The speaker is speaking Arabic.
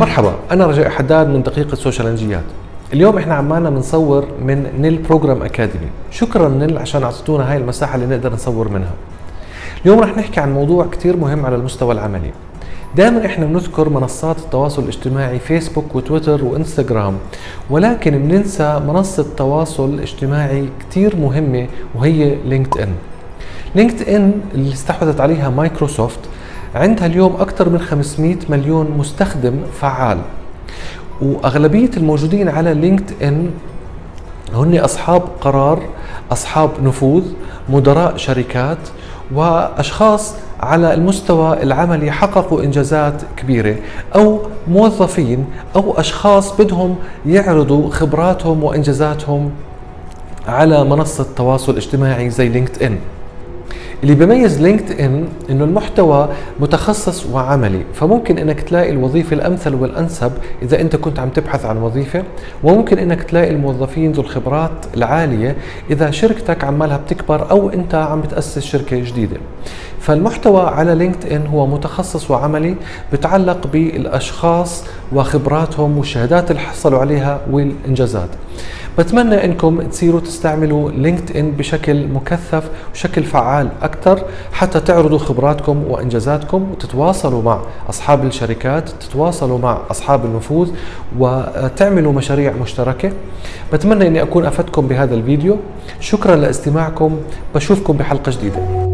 مرحبا أنا رجاء حداد من دقيقة سوشيالنجيات اليوم إحنا عمالنا بنصور من نيل بروجرام أكاديمي. شكرا نيل عشان أعطيتونا هاي المساحة اللي نقدر نصور منها. اليوم رح نحكي عن موضوع كتير مهم على المستوى العملي. دائما إحنا بنذكر منصات التواصل الاجتماعي فيسبوك وتويتر وإنستغرام ولكن بننسى منصة تواصل اجتماعي كتير مهمة وهي لينكد إن. لينكد إن اللي استحوذت عليها مايكروسوفت عندها اليوم أكثر من 500 مليون مستخدم فعال. وأغلبية الموجودين على لينكد إن هن أصحاب قرار أصحاب نفوذ مدراء شركات وأشخاص على المستوى العملي حققوا إنجازات كبيرة أو موظفين أو أشخاص بدهم يعرضوا خبراتهم وإنجازاتهم على منصة تواصل اجتماعي زي لينكد إن اللي بيميز لينكد ان إنه المحتوى متخصص وعملي فممكن إنك تلاقي الوظيفة الأمثل والأنسب إذا أنت كنت عم تبحث عن وظيفة وممكن إنك تلاقي الموظفين ذو الخبرات العالية إذا شركتك عمالها بتكبر أو أنت عم بتأسس شركة جديدة. فالمحتوى على لينكد ان هو متخصص وعملي بتعلق بالأشخاص وخبراتهم والشهادات اللي حصلوا عليها والانجازات بتمنى إنكم تصيروا تستعملوا لينكد ان بشكل مكثف وشكل فعال أكثر حتى تعرضوا خبراتكم وإنجازاتكم وتتواصلوا مع أصحاب الشركات تتواصلوا مع أصحاب النفوذ وتعملوا مشاريع مشتركة. بتمنى إني أكون أفدتكم بهذا الفيديو. شكرا لاستماعكم. بشوفكم بحلقة جديدة.